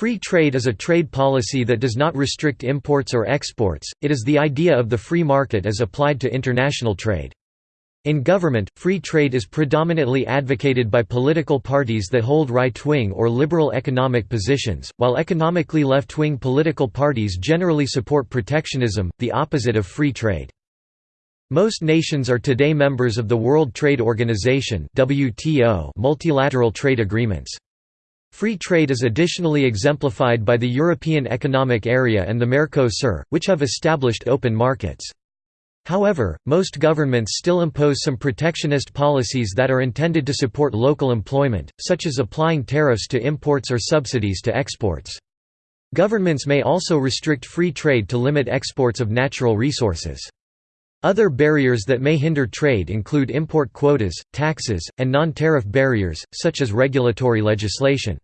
Free trade is a trade policy that does not restrict imports or exports, it is the idea of the free market as applied to international trade. In government, free trade is predominantly advocated by political parties that hold right-wing or liberal economic positions, while economically left-wing political parties generally support protectionism, the opposite of free trade. Most nations are today members of the World Trade Organization multilateral trade agreements. Free trade is additionally exemplified by the European Economic Area and the Mercosur, which have established open markets. However, most governments still impose some protectionist policies that are intended to support local employment, such as applying tariffs to imports or subsidies to exports. Governments may also restrict free trade to limit exports of natural resources. Other barriers that may hinder trade include import quotas, taxes, and non-tariff barriers, such as regulatory legislation.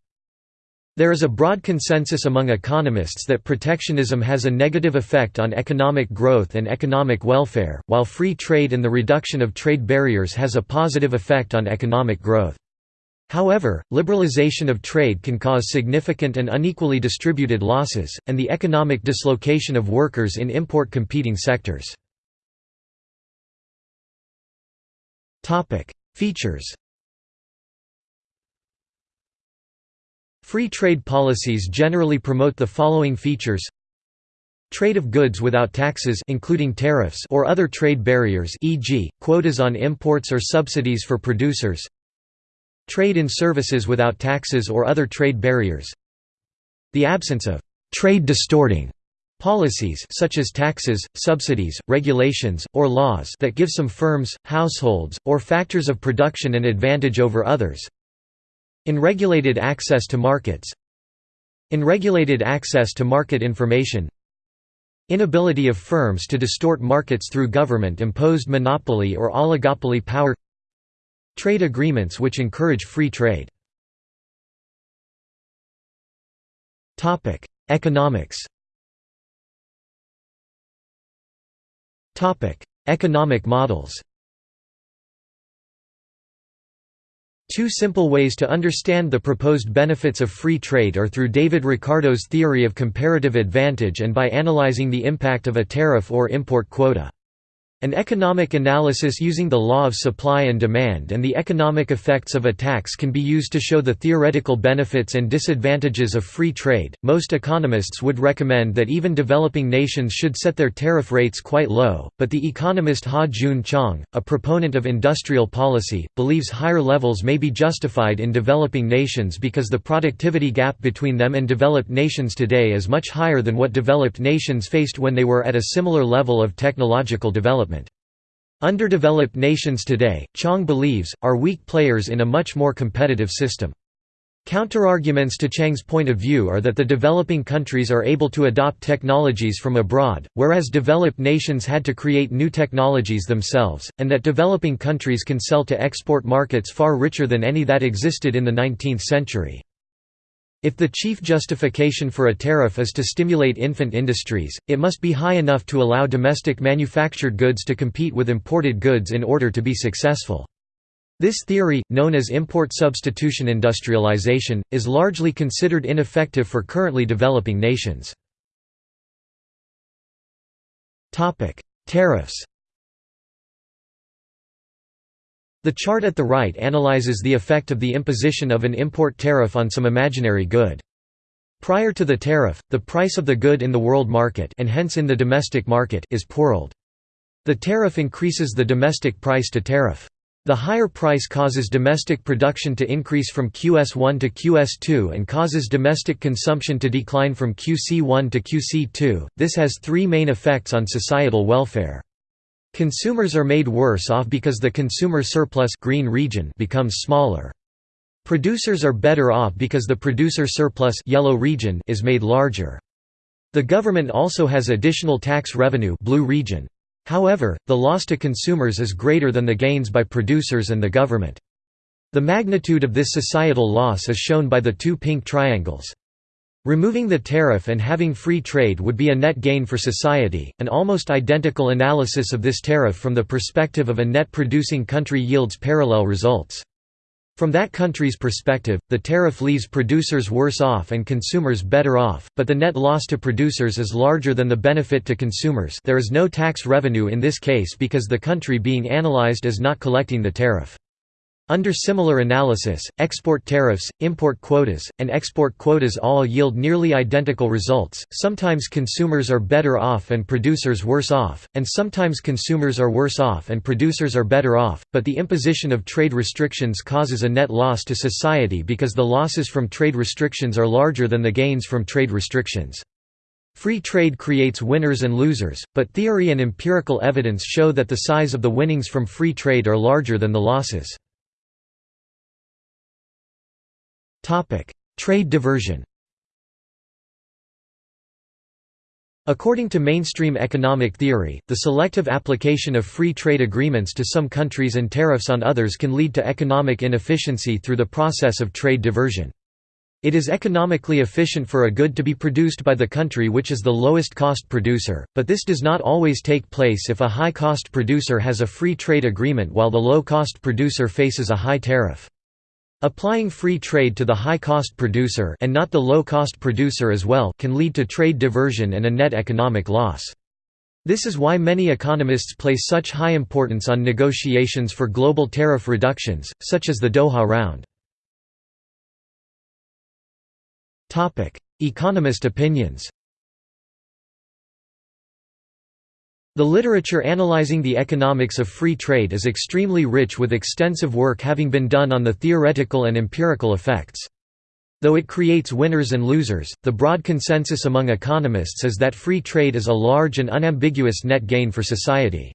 There is a broad consensus among economists that protectionism has a negative effect on economic growth and economic welfare, while free trade and the reduction of trade barriers has a positive effect on economic growth. However, liberalization of trade can cause significant and unequally distributed losses, and the economic dislocation of workers in import competing sectors. Features Free trade policies generally promote the following features. Trade of goods without taxes including tariffs or other trade barriers e.g., quotas on imports or subsidies for producers. Trade in services without taxes or other trade barriers. The absence of «trade distorting» Policies such as taxes, subsidies, regulations, or laws that give some firms, households, or factors of production an advantage over others. Unregulated access to markets. Unregulated access to market information. Inability of firms to distort markets through government-imposed monopoly or oligopoly power. Trade agreements which encourage free trade. Economics Economic models. Two simple ways to understand the proposed benefits of free trade are through David Ricardo's theory of comparative advantage and by analyzing the impact of a tariff or import quota. An economic analysis using the law of supply and demand and the economic effects of a tax can be used to show the theoretical benefits and disadvantages of free trade. Most economists would recommend that even developing nations should set their tariff rates quite low, but the economist Ha Joon Chang, a proponent of industrial policy, believes higher levels may be justified in developing nations because the productivity gap between them and developed nations today is much higher than what developed nations faced when they were at a similar level of technological development. Underdeveloped nations today, Chang believes, are weak players in a much more competitive system. Counterarguments to Chang's point of view are that the developing countries are able to adopt technologies from abroad, whereas developed nations had to create new technologies themselves, and that developing countries can sell to export markets far richer than any that existed in the 19th century. If the chief justification for a tariff is to stimulate infant industries, it must be high enough to allow domestic manufactured goods to compete with imported goods in order to be successful. This theory, known as import substitution industrialization, is largely considered ineffective for currently developing nations. Tariffs The chart at the right analyzes the effect of the imposition of an import tariff on some imaginary good. Prior to the tariff, the price of the good in the world market and hence in the domestic market is pooled. The tariff increases the domestic price to tariff. The higher price causes domestic production to increase from QS1 to QS2 and causes domestic consumption to decline from QC1 to QC2. This has three main effects on societal welfare. Consumers are made worse off because the consumer surplus green region becomes smaller. Producers are better off because the producer surplus yellow region is made larger. The government also has additional tax revenue blue region. However, the loss to consumers is greater than the gains by producers and the government. The magnitude of this societal loss is shown by the two pink triangles. Removing the tariff and having free trade would be a net gain for society. An almost identical analysis of this tariff from the perspective of a net producing country yields parallel results. From that country's perspective, the tariff leaves producers worse off and consumers better off, but the net loss to producers is larger than the benefit to consumers there is no tax revenue in this case because the country being analyzed is not collecting the tariff. Under similar analysis, export tariffs, import quotas, and export quotas all yield nearly identical results. Sometimes consumers are better off and producers worse off, and sometimes consumers are worse off and producers are better off, but the imposition of trade restrictions causes a net loss to society because the losses from trade restrictions are larger than the gains from trade restrictions. Free trade creates winners and losers, but theory and empirical evidence show that the size of the winnings from free trade are larger than the losses. Trade diversion According to mainstream economic theory, the selective application of free trade agreements to some countries and tariffs on others can lead to economic inefficiency through the process of trade diversion. It is economically efficient for a good to be produced by the country which is the lowest cost producer, but this does not always take place if a high-cost producer has a free trade agreement while the low-cost producer faces a high tariff. Applying free trade to the high-cost producer and not the low-cost producer as well can lead to trade diversion and a net economic loss. This is why many economists place such high importance on negotiations for global tariff reductions, such as the Doha Round. Economist opinions The literature analyzing the economics of free trade is extremely rich with extensive work having been done on the theoretical and empirical effects. Though it creates winners and losers, the broad consensus among economists is that free trade is a large and unambiguous net gain for society.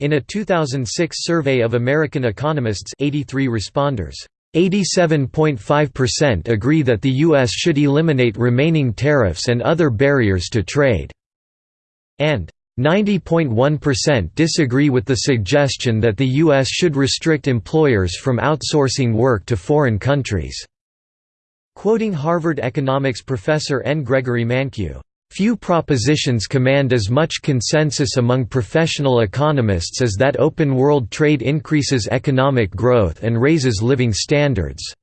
In a 2006 survey of American economists 83 responders, 87.5% agree that the U.S. should eliminate remaining tariffs and other barriers to trade, and 90.1% disagree with the suggestion that the U.S. should restrict employers from outsourcing work to foreign countries. Quoting Harvard economics professor N. Gregory Mankiw, "...few propositions command as much consensus among professional economists as that open world trade increases economic growth and raises living standards."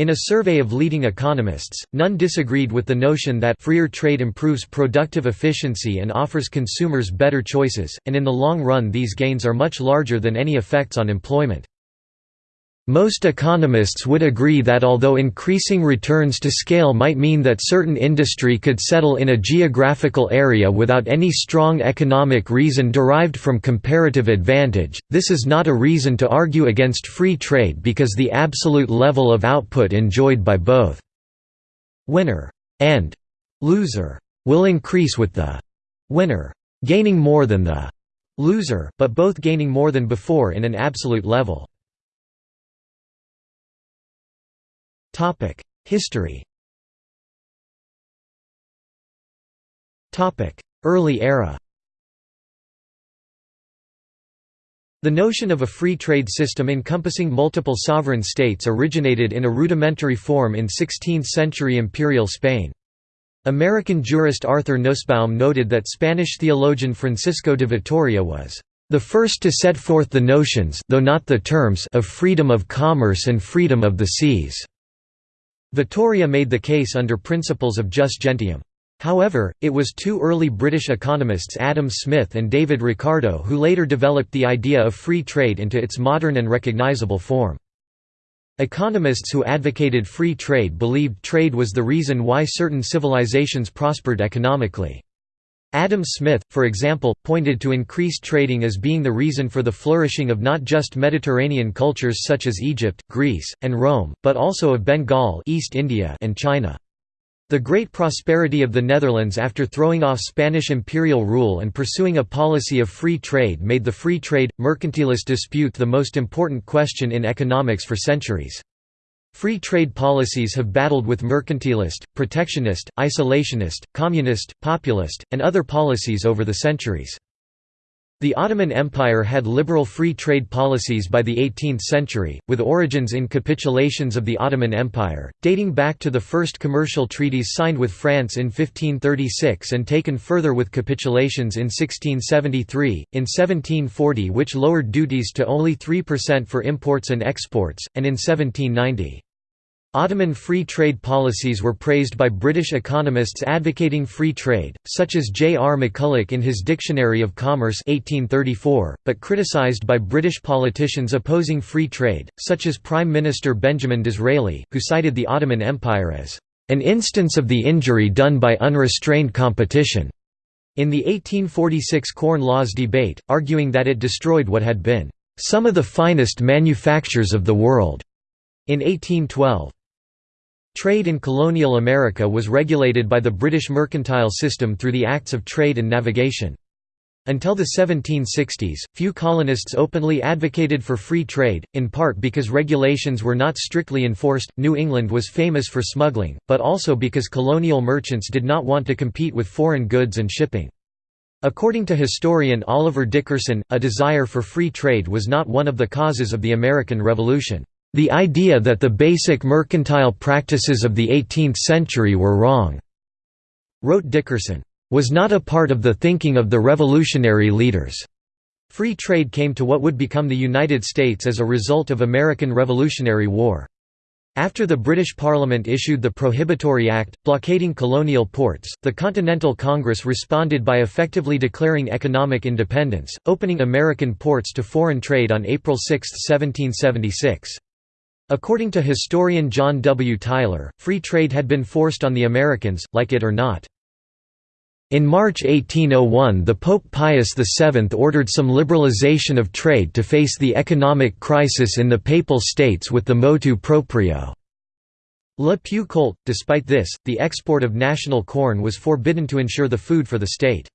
In a survey of leading economists, none disagreed with the notion that freer trade improves productive efficiency and offers consumers better choices, and in the long run these gains are much larger than any effects on employment. Most economists would agree that although increasing returns to scale might mean that certain industry could settle in a geographical area without any strong economic reason derived from comparative advantage, this is not a reason to argue against free trade because the absolute level of output enjoyed by both winner and loser will increase with the winner gaining more than the loser, but both gaining more than before in an absolute level. History Topic: Early era The notion of a free trade system encompassing multiple sovereign states originated in a rudimentary form in 16th-century imperial Spain. American jurist Arthur Nussbaum noted that Spanish theologian Francisco de Vitoria was the first to set forth the notions though not the terms of freedom of commerce and freedom of the seas. Vitoria made the case under principles of jus gentium. However, it was two early British economists Adam Smith and David Ricardo who later developed the idea of free trade into its modern and recognizable form. Economists who advocated free trade believed trade was the reason why certain civilizations prospered economically. Adam Smith, for example, pointed to increased trading as being the reason for the flourishing of not just Mediterranean cultures such as Egypt, Greece, and Rome, but also of Bengal East India and China. The great prosperity of the Netherlands after throwing off Spanish imperial rule and pursuing a policy of free trade made the free trade, mercantilist dispute the most important question in economics for centuries. Free trade policies have battled with mercantilist, protectionist, isolationist, communist, populist, and other policies over the centuries. The Ottoman Empire had liberal free trade policies by the 18th century, with origins in capitulations of the Ottoman Empire, dating back to the first commercial treaties signed with France in 1536 and taken further with capitulations in 1673, in 1740 which lowered duties to only 3% for imports and exports, and in 1790. Ottoman free trade policies were praised by British economists advocating free trade, such as J. R. McCulloch in his Dictionary of Commerce 1834, but criticised by British politicians opposing free trade, such as Prime Minister Benjamin Disraeli, who cited the Ottoman Empire as an instance of the injury done by unrestrained competition, in the 1846 Corn Laws debate, arguing that it destroyed what had been some of the finest manufactures of the world. In 1812, Trade in colonial America was regulated by the British mercantile system through the Acts of Trade and Navigation. Until the 1760s, few colonists openly advocated for free trade, in part because regulations were not strictly enforced. New England was famous for smuggling, but also because colonial merchants did not want to compete with foreign goods and shipping. According to historian Oliver Dickerson, a desire for free trade was not one of the causes of the American Revolution. The idea that the basic mercantile practices of the 18th century were wrong, wrote Dickerson, was not a part of the thinking of the revolutionary leaders. Free trade came to what would become the United States as a result of American Revolutionary War. After the British Parliament issued the Prohibitory Act, blockading colonial ports, the Continental Congress responded by effectively declaring economic independence, opening American ports to foreign trade on April 6, 1776. According to historian John W. Tyler, free trade had been forced on the Americans, like it or not. In March 1801 the Pope Pius VII ordered some liberalization of trade to face the economic crisis in the Papal States with the motu proprio. Le più colte. Despite this, the export of national corn was forbidden to ensure the food for the state.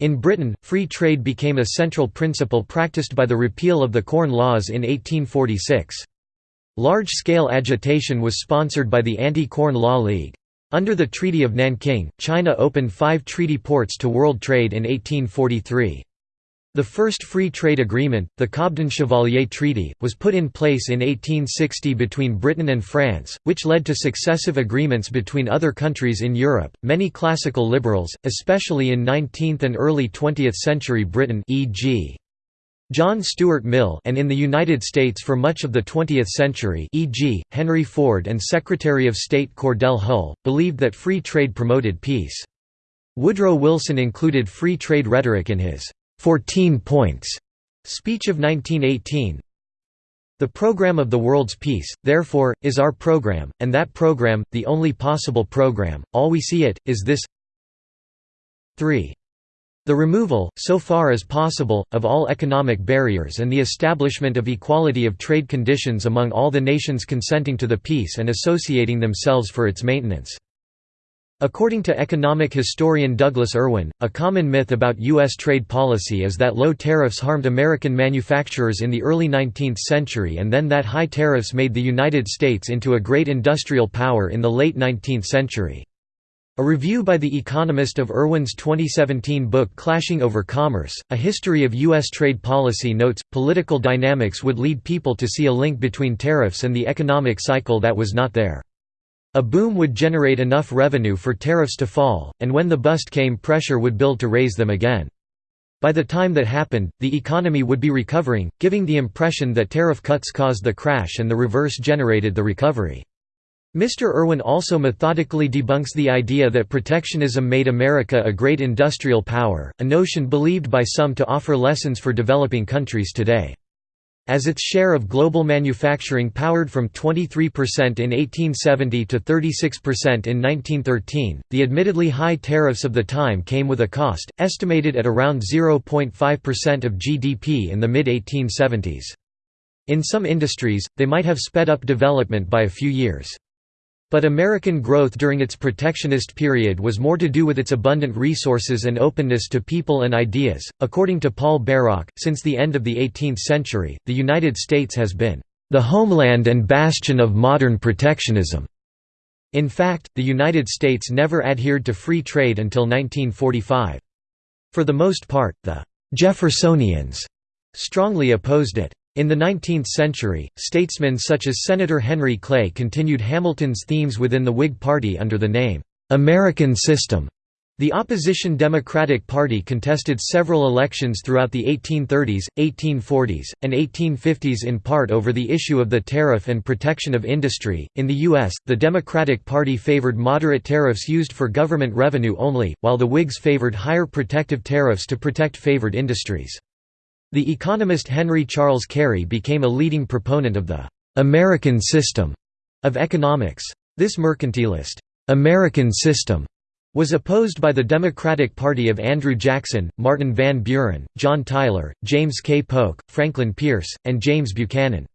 In Britain, free trade became a central principle practiced by the repeal of the Corn Laws in 1846. Large-scale agitation was sponsored by the Anti-Corn Law League. Under the Treaty of Nanking, China opened five treaty ports to world trade in 1843. The first free trade agreement, the Cobden-Chevalier Treaty, was put in place in 1860 between Britain and France, which led to successive agreements between other countries in Europe. Many classical liberals, especially in 19th and early 20th century Britain, e.g. John Stuart Mill and in the United States for much of the 20th century e.g., Henry Ford and Secretary of State Cordell Hull, believed that free trade promoted peace. Woodrow Wilson included free trade rhetoric in his 14 Points speech of 1918. The program of the world's peace, therefore, is our program, and that program, the only possible program, all we see it, is this 3. The removal, so far as possible, of all economic barriers and the establishment of equality of trade conditions among all the nations consenting to the peace and associating themselves for its maintenance. According to economic historian Douglas Irwin, a common myth about U.S. trade policy is that low tariffs harmed American manufacturers in the early 19th century and then that high tariffs made the United States into a great industrial power in the late 19th century. A review by The Economist of Irwin's 2017 book Clashing Over Commerce, A History of U.S. Trade Policy notes, political dynamics would lead people to see a link between tariffs and the economic cycle that was not there. A boom would generate enough revenue for tariffs to fall, and when the bust came pressure would build to raise them again. By the time that happened, the economy would be recovering, giving the impression that tariff cuts caused the crash and the reverse generated the recovery. Mr. Irwin also methodically debunks the idea that protectionism made America a great industrial power, a notion believed by some to offer lessons for developing countries today. As its share of global manufacturing powered from 23% in 1870 to 36% in 1913, the admittedly high tariffs of the time came with a cost, estimated at around 0.5% of GDP in the mid-1870s. In some industries, they might have sped up development by a few years. But American growth during its protectionist period was more to do with its abundant resources and openness to people and ideas. According to Paul Bairoch, since the end of the 18th century, the United States has been the homeland and bastion of modern protectionism. In fact, the United States never adhered to free trade until 1945. For the most part, the Jeffersonians strongly opposed it. In the 19th century, statesmen such as Senator Henry Clay continued Hamilton's themes within the Whig Party under the name, "'American System' The opposition Democratic Party contested several elections throughout the 1830s, 1840s, and 1850s in part over the issue of the tariff and protection of industry. In the U.S., the Democratic Party favored moderate tariffs used for government revenue only, while the Whigs favored higher protective tariffs to protect favored industries. The economist Henry Charles Carey became a leading proponent of the American system of economics. This mercantilist American system was opposed by the Democratic Party of Andrew Jackson, Martin Van Buren, John Tyler, James K. Polk, Franklin Pierce, and James Buchanan.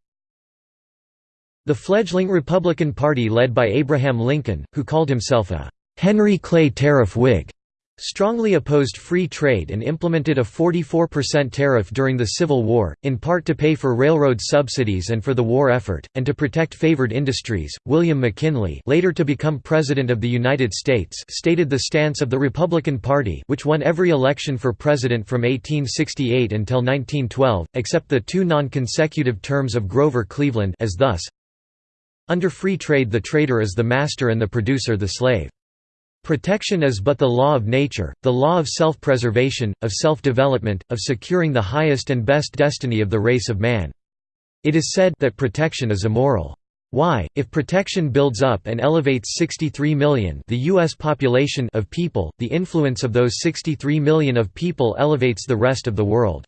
The fledgling Republican Party led by Abraham Lincoln, who called himself a Henry Clay Tariff Whig, strongly opposed free trade and implemented a 44% tariff during the Civil War, in part to pay for railroad subsidies and for the war effort, and to protect favored industries. William McKinley, later to become President of the United States, stated the stance of the Republican Party, which won every election for president from 1868 until 1912, except the two non-consecutive terms of Grover Cleveland, as thus: Under free trade the trader is the master and the producer the slave. Protection is but the law of nature, the law of self-preservation, of self-development, of securing the highest and best destiny of the race of man. It is said that protection is immoral. Why, if protection builds up and elevates 63 million the US population of people, the influence of those 63 million of people elevates the rest of the world.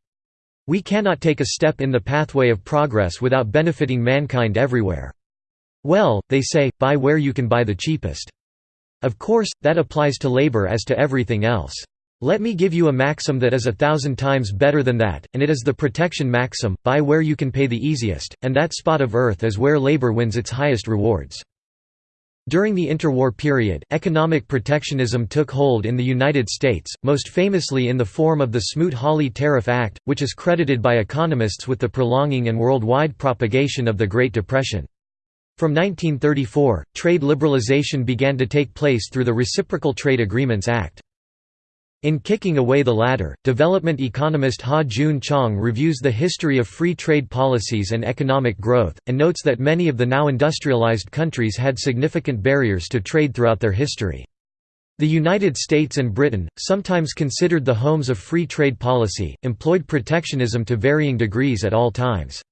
We cannot take a step in the pathway of progress without benefiting mankind everywhere. Well, they say, buy where you can buy the cheapest. Of course, that applies to labor as to everything else. Let me give you a maxim that is a thousand times better than that, and it is the protection maxim, buy where you can pay the easiest, and that spot of earth is where labor wins its highest rewards. During the interwar period, economic protectionism took hold in the United States, most famously in the form of the Smoot-Hawley Tariff Act, which is credited by economists with the prolonging and worldwide propagation of the Great Depression. From 1934, trade liberalization began to take place through the Reciprocal Trade Agreements Act. In Kicking Away the Ladder, development economist Ha Joon Chong reviews the history of free trade policies and economic growth, and notes that many of the now industrialized countries had significant barriers to trade throughout their history. The United States and Britain, sometimes considered the homes of free trade policy, employed protectionism to varying degrees at all times.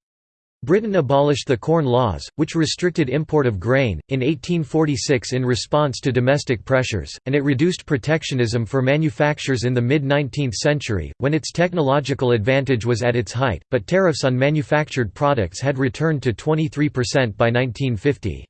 Britain abolished the Corn Laws, which restricted import of grain, in 1846 in response to domestic pressures, and it reduced protectionism for manufacturers in the mid-19th century, when its technological advantage was at its height, but tariffs on manufactured products had returned to 23% by 1950.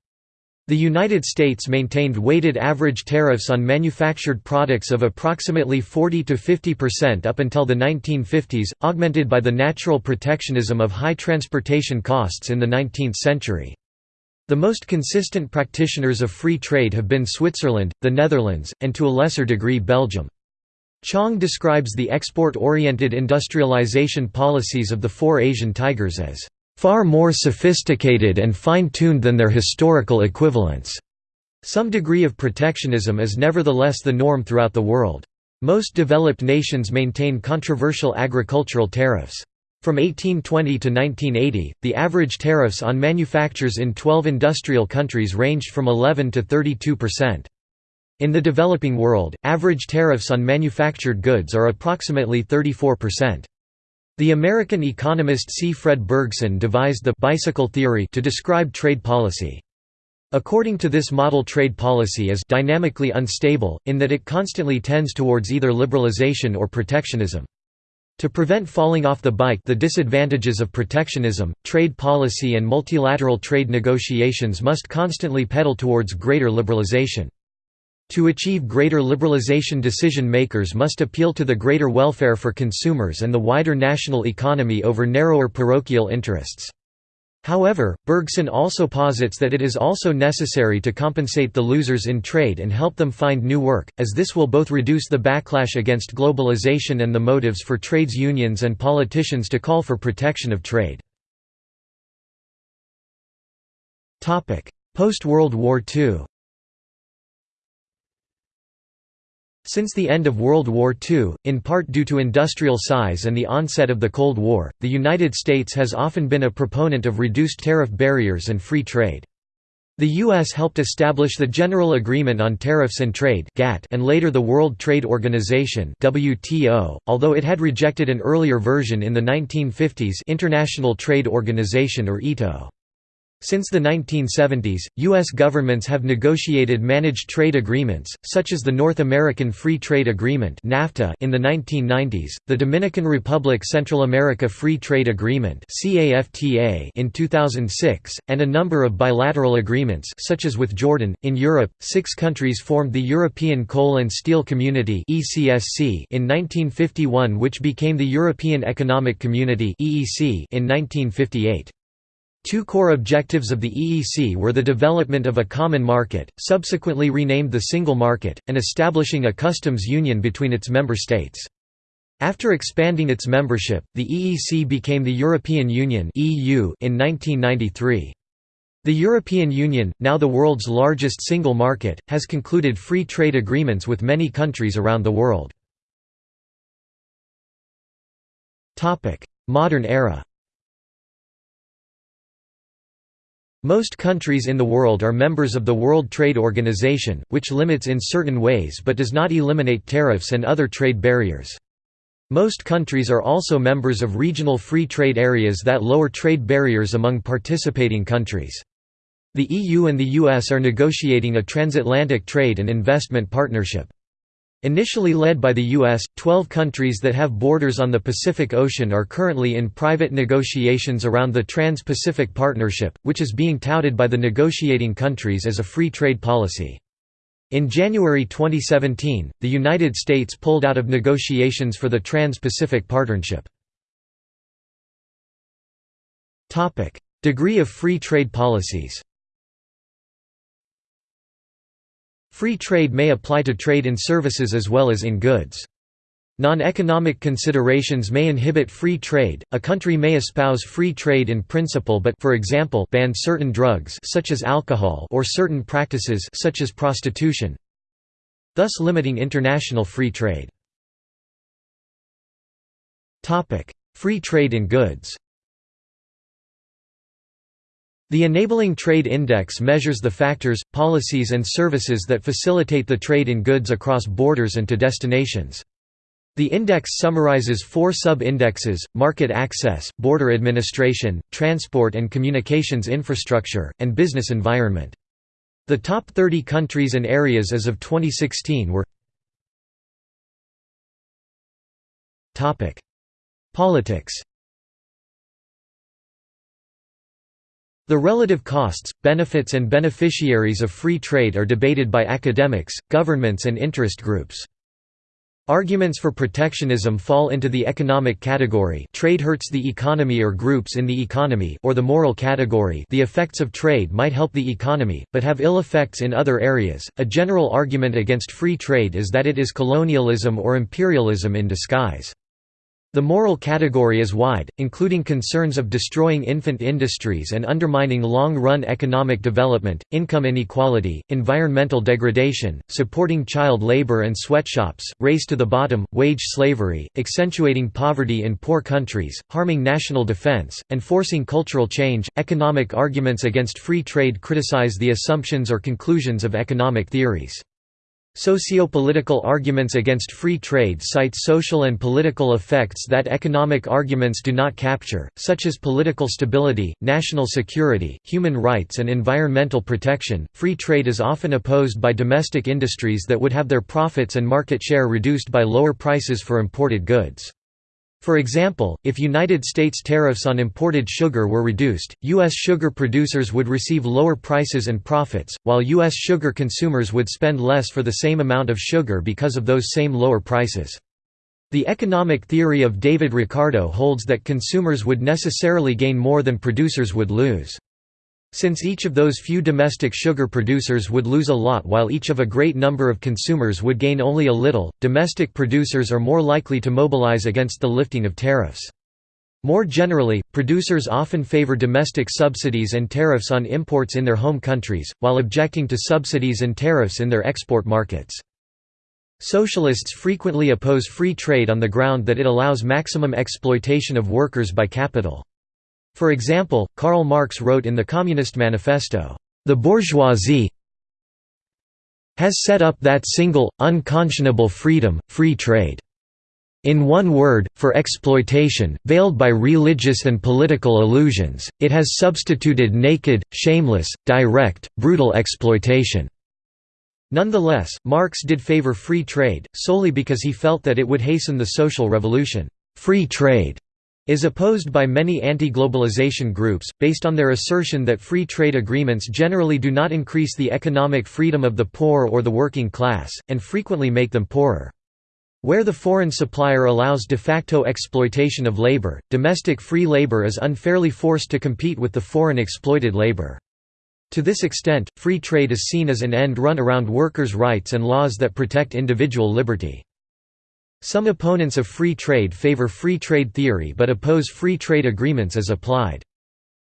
The United States maintained weighted average tariffs on manufactured products of approximately 40 to 50% up until the 1950s, augmented by the natural protectionism of high transportation costs in the 19th century. The most consistent practitioners of free trade have been Switzerland, the Netherlands, and to a lesser degree Belgium. Chong describes the export-oriented industrialization policies of the four Asian tigers as far more sophisticated and fine-tuned than their historical equivalents. Some degree of protectionism is nevertheless the norm throughout the world. Most developed nations maintain controversial agricultural tariffs. From 1820 to 1980, the average tariffs on manufactures in 12 industrial countries ranged from 11 to 32 percent. In the developing world, average tariffs on manufactured goods are approximately 34 percent. The American economist C. Fred Bergsten devised the «bicycle theory» to describe trade policy. According to this model trade policy is «dynamically unstable», in that it constantly tends towards either liberalization or protectionism. To prevent falling off the bike the disadvantages of protectionism, trade policy and multilateral trade negotiations must constantly pedal towards greater liberalization. To achieve greater liberalization decision makers must appeal to the greater welfare for consumers and the wider national economy over narrower parochial interests. However, Bergsten also posits that it is also necessary to compensate the losers in trade and help them find new work, as this will both reduce the backlash against globalization and the motives for trades unions and politicians to call for protection of trade. Post-World War II Since the end of World War II, in part due to industrial size and the onset of the Cold War, the United States has often been a proponent of reduced tariff barriers and free trade. The U.S. helped establish the General Agreement on Tariffs and Trade and later the World Trade Organization although it had rejected an earlier version in the 1950s International Trade Organization or ITO. Since the 1970s, U.S. governments have negotiated managed trade agreements, such as the North American Free Trade Agreement (NAFTA) in the 1990s, the Dominican Republic Central America Free Trade Agreement in 2006, and a number of bilateral agreements, such as with Jordan. In Europe, six countries formed the European Coal and Steel Community in 1951, which became the European Economic Community in 1958. Two core objectives of the EEC were the development of a common market, subsequently renamed the Single Market, and establishing a customs union between its member states. After expanding its membership, the EEC became the European Union in 1993. The European Union, now the world's largest single market, has concluded free trade agreements with many countries around the world. Modern era Most countries in the world are members of the World Trade Organization, which limits in certain ways but does not eliminate tariffs and other trade barriers. Most countries are also members of regional free trade areas that lower trade barriers among participating countries. The EU and the US are negotiating a transatlantic trade and investment partnership. Initially led by the U.S., 12 countries that have borders on the Pacific Ocean are currently in private negotiations around the Trans-Pacific Partnership, which is being touted by the negotiating countries as a free trade policy. In January 2017, the United States pulled out of negotiations for the Trans-Pacific Partnership. Degree of free trade policies Free trade may apply to trade in services as well as in goods. Non-economic considerations may inhibit free trade. A country may espouse free trade in principle but for example ban certain drugs such as alcohol or certain practices such as prostitution, thus limiting international free trade. Topic: Free trade in goods. The Enabling Trade Index measures the factors, policies and services that facilitate the trade in goods across borders and to destinations. The index summarizes four sub-indexes, market access, border administration, transport and communications infrastructure, and business environment. The top 30 countries and areas as of 2016 were Politics The relative costs, benefits and beneficiaries of free trade are debated by academics, governments and interest groups. Arguments for protectionism fall into the economic category trade hurts the economy or groups in the economy or the moral category the effects of trade might help the economy, but have ill effects in other areas. A general argument against free trade is that it is colonialism or imperialism in disguise. The moral category is wide, including concerns of destroying infant industries and undermining long-run economic development, income inequality, environmental degradation, supporting child labor and sweatshops, race to the bottom, wage slavery, accentuating poverty in poor countries, harming national defense, and forcing cultural change. Economic arguments against free trade criticize the assumptions or conclusions of economic theories. Sociopolitical arguments against free trade cite social and political effects that economic arguments do not capture, such as political stability, national security, human rights, and environmental protection. Free trade is often opposed by domestic industries that would have their profits and market share reduced by lower prices for imported goods. For example, if United States tariffs on imported sugar were reduced, U.S. sugar producers would receive lower prices and profits, while U.S. sugar consumers would spend less for the same amount of sugar because of those same lower prices. The economic theory of David Ricardo holds that consumers would necessarily gain more than producers would lose. Since each of those few domestic sugar producers would lose a lot while each of a great number of consumers would gain only a little, domestic producers are more likely to mobilize against the lifting of tariffs. More generally, producers often favor domestic subsidies and tariffs on imports in their home countries, while objecting to subsidies and tariffs in their export markets. Socialists frequently oppose free trade on the ground that it allows maximum exploitation of workers by capital. For example, Karl Marx wrote in the Communist Manifesto, "...the bourgeoisie has set up that single, unconscionable freedom, free trade." In one word, for exploitation, veiled by religious and political illusions, it has substituted naked, shameless, direct, brutal exploitation. Nonetheless, Marx did favor free trade, solely because he felt that it would hasten the social revolution. Free trade is opposed by many anti-globalization groups, based on their assertion that free trade agreements generally do not increase the economic freedom of the poor or the working class, and frequently make them poorer. Where the foreign supplier allows de facto exploitation of labor, domestic free labor is unfairly forced to compete with the foreign exploited labor. To this extent, free trade is seen as an end run around workers' rights and laws that protect individual liberty. Some opponents of free trade favor free trade theory but oppose free trade agreements as applied.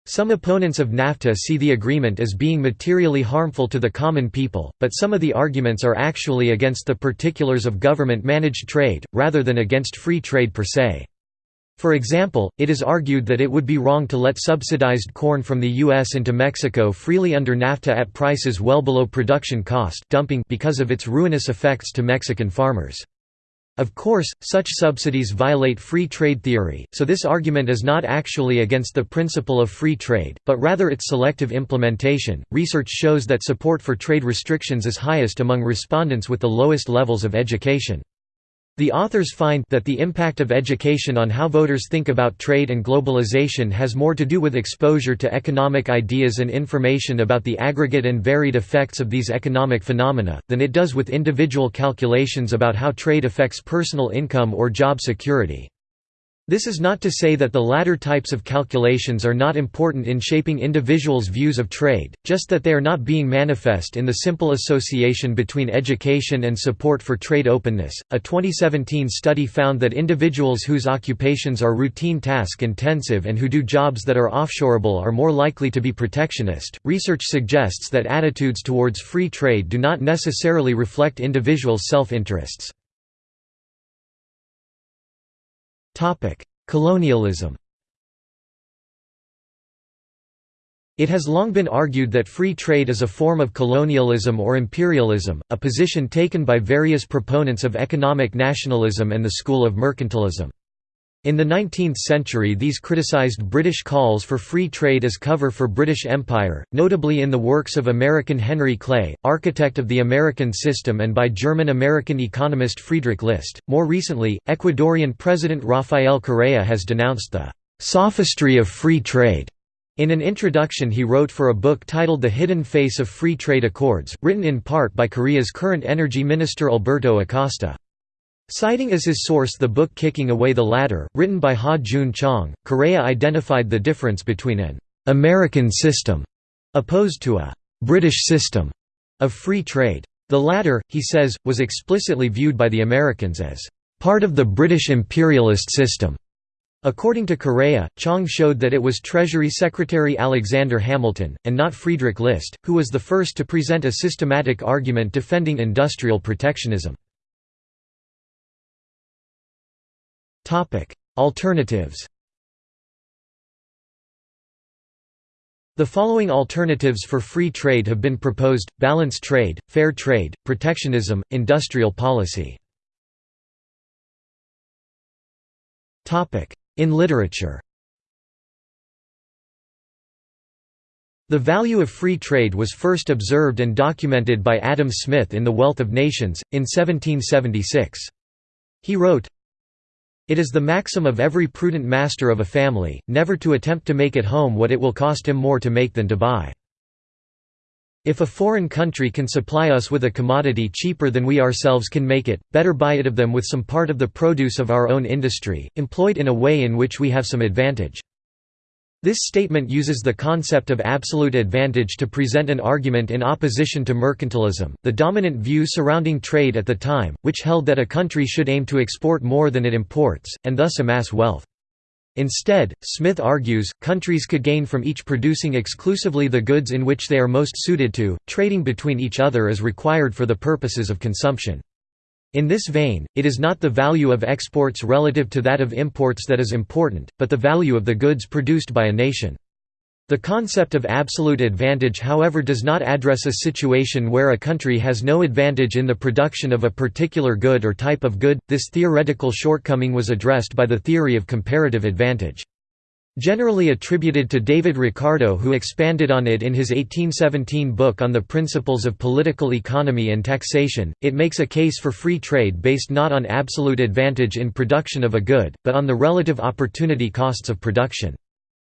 Some opponents of NAFTA see the agreement as being materially harmful to the common people, but some of the arguments are actually against the particulars of government-managed trade, rather than against free trade per se. For example, it is argued that it would be wrong to let subsidized corn from the U.S. into Mexico freely under NAFTA at prices well below production cost dumping because of its ruinous effects to Mexican farmers. Of course, such subsidies violate free trade theory, so this argument is not actually against the principle of free trade, but rather its selective implementation. Research shows that support for trade restrictions is highest among respondents with the lowest levels of education. The authors find that the impact of education on how voters think about trade and globalization has more to do with exposure to economic ideas and information about the aggregate and varied effects of these economic phenomena, than it does with individual calculations about how trade affects personal income or job security. This is not to say that the latter types of calculations are not important in shaping individuals' views of trade, just that they are not being manifest in the simple association between education and support for trade openness. A 2017 study found that individuals whose occupations are routine task intensive and who do jobs that are offshoreable are more likely to be protectionist. Research suggests that attitudes towards free trade do not necessarily reflect individuals' self interests. Colonialism It has long been argued that free trade is a form of colonialism or imperialism, a position taken by various proponents of economic nationalism and the school of mercantilism. In the 19th century these criticized British calls for free trade as cover for British Empire, notably in the works of American Henry Clay, architect of the American system and by German-American economist Friedrich List. More recently, Ecuadorian President Rafael Correa has denounced the «sophistry of free trade» In an introduction he wrote for a book titled The Hidden Face of Free Trade Accords, written in part by Correa's current energy minister Alberto Acosta. Citing as his source the book Kicking Away the Ladder, written by Ha Joon Chong, Correa identified the difference between an «American system» opposed to a «British system» of free trade. The latter, he says, was explicitly viewed by the Americans as «part of the British imperialist system». According to Correa, Chong showed that it was Treasury Secretary Alexander Hamilton, and not Friedrich List, who was the first to present a systematic argument defending industrial protectionism. Alternatives The following alternatives for free trade have been proposed, balance trade, fair trade, protectionism, industrial policy. In literature The value of free trade was first observed and documented by Adam Smith in The Wealth of Nations, in 1776. He wrote, it is the maxim of every prudent master of a family, never to attempt to make at home what it will cost him more to make than to buy. If a foreign country can supply us with a commodity cheaper than we ourselves can make it, better buy it of them with some part of the produce of our own industry, employed in a way in which we have some advantage. This statement uses the concept of absolute advantage to present an argument in opposition to mercantilism, the dominant view surrounding trade at the time, which held that a country should aim to export more than it imports, and thus amass wealth. Instead, Smith argues, countries could gain from each producing exclusively the goods in which they are most suited to, trading between each other as required for the purposes of consumption. In this vein, it is not the value of exports relative to that of imports that is important, but the value of the goods produced by a nation. The concept of absolute advantage however does not address a situation where a country has no advantage in the production of a particular good or type of good, this theoretical shortcoming was addressed by the theory of comparative advantage. Generally attributed to David Ricardo who expanded on it in his 1817 book on the principles of political economy and taxation, it makes a case for free trade based not on absolute advantage in production of a good, but on the relative opportunity costs of production.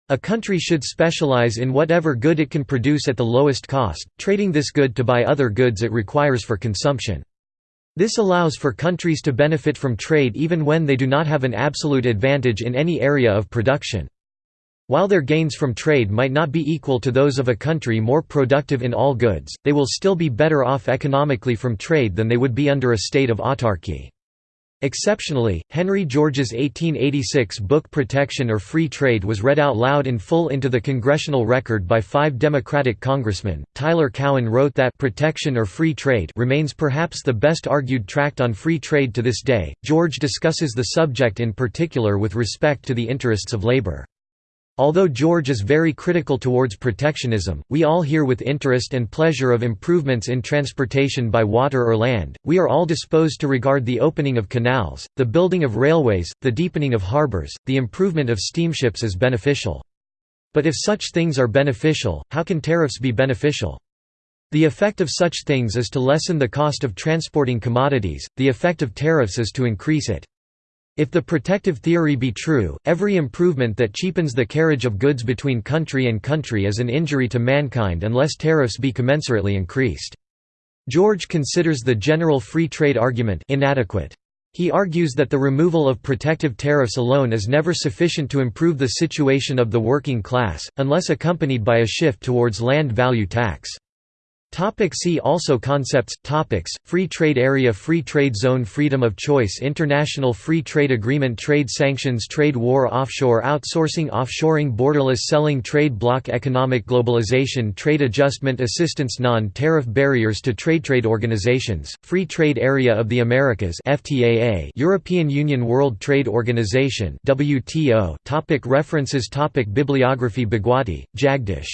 A country should specialize in whatever good it can produce at the lowest cost, trading this good to buy other goods it requires for consumption. This allows for countries to benefit from trade even when they do not have an absolute advantage in any area of production. While their gains from trade might not be equal to those of a country more productive in all goods, they will still be better off economically from trade than they would be under a state of autarky. Exceptionally, Henry George's 1886 book Protection or Free Trade was read out loud in full into the congressional record by five Democratic congressmen. Tyler Cowen wrote that Protection or Free Trade remains perhaps the best argued tract on free trade to this day. George discusses the subject in particular with respect to the interests of labor. Although George is very critical towards protectionism, we all hear with interest and pleasure of improvements in transportation by water or land, we are all disposed to regard the opening of canals, the building of railways, the deepening of harbours, the improvement of steamships as beneficial. But if such things are beneficial, how can tariffs be beneficial? The effect of such things is to lessen the cost of transporting commodities, the effect of tariffs is to increase it. If the protective theory be true, every improvement that cheapens the carriage of goods between country and country is an injury to mankind unless tariffs be commensurately increased. George considers the general free trade argument inadequate. He argues that the removal of protective tariffs alone is never sufficient to improve the situation of the working class, unless accompanied by a shift towards land value tax. Topic see also Concepts Topics Free Trade Area Free Trade Zone Freedom of Choice International Free Trade Agreement Trade Sanctions Trade War Offshore Outsourcing Offshoring Borderless Selling Trade Bloc Economic Globalization Trade Adjustment Assistance Non-Tariff Barriers to Trade Trade Organizations Free Trade Area of the Americas FTAA European Union World Trade Organization WTO topic References topic Bibliography Bhagwati, Jagdish.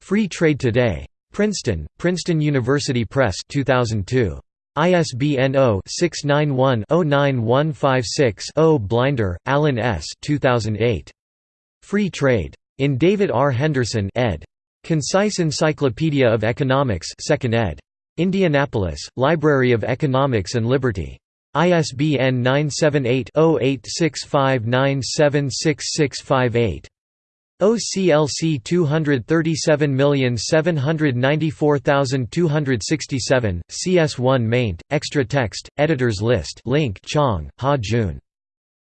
Free Trade Today. Princeton, Princeton University Press 2002. ISBN 0-691-09156-0 Blinder, Alan S. 2008. Free Trade. In David R. Henderson ed. Concise Encyclopedia of Economics 2nd ed. Indianapolis, Library of Economics and Liberty. ISBN 978 0865976658. OCLC 237794267, CS1 maint, extra text, editors list link Chong, Ha Jun.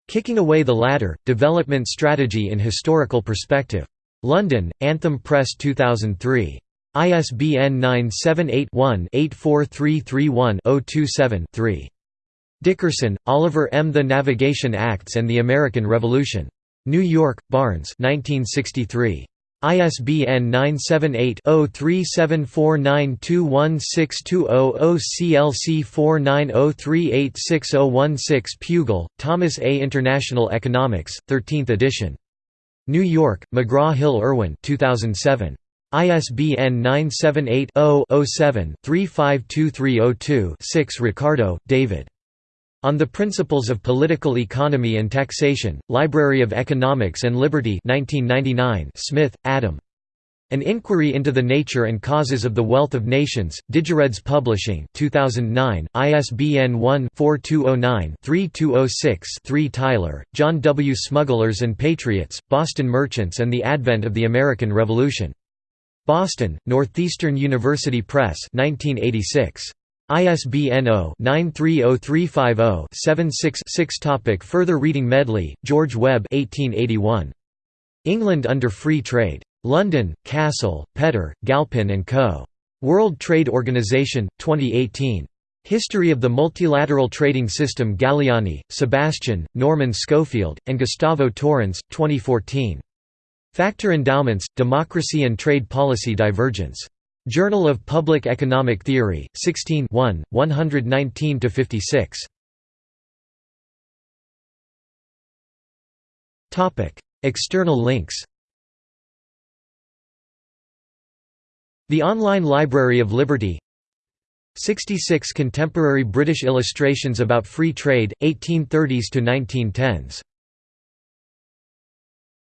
Kicking Away the Ladder, Development Strategy in Historical Perspective. London, Anthem Press 2003. ISBN 978-1-84331-027-3. Dickerson, Oliver M. The Navigation Acts and the American Revolution. New York, Barnes 1963. ISBN 978-0374921620 CLC 4903860016 Pugel, Thomas A. International Economics, 13th edition. New York, McGraw-Hill Irwin 2007. ISBN 978-0-07-352302-6 Ricardo, David. On the Principles of Political Economy and Taxation, Library of Economics and Liberty 1999 Smith, Adam. An Inquiry into the Nature and Causes of the Wealth of Nations, Digireads Publishing 2009, ISBN 1-4209-3206-3 Tyler, John W. Smugglers and Patriots, Boston Merchants and the Advent of the American Revolution. Boston, Northeastern University Press 1986. ISBN 0-930350-76-6 Topic Further reading Medley, George Webb 1881. England under Free Trade. London, Cassell, Petter, Galpin & Co. World Trade Organization, 2018. History of the Multilateral Trading System Galiani, Sebastian, Norman Schofield, and Gustavo Torrens, 2014. Factor Endowments, Democracy and Trade Policy Divergence. Journal of Public Economic Theory, 16 1, 119–56. External links. The Online Library of Liberty. 66 contemporary British illustrations about free trade, 1830s to 1910s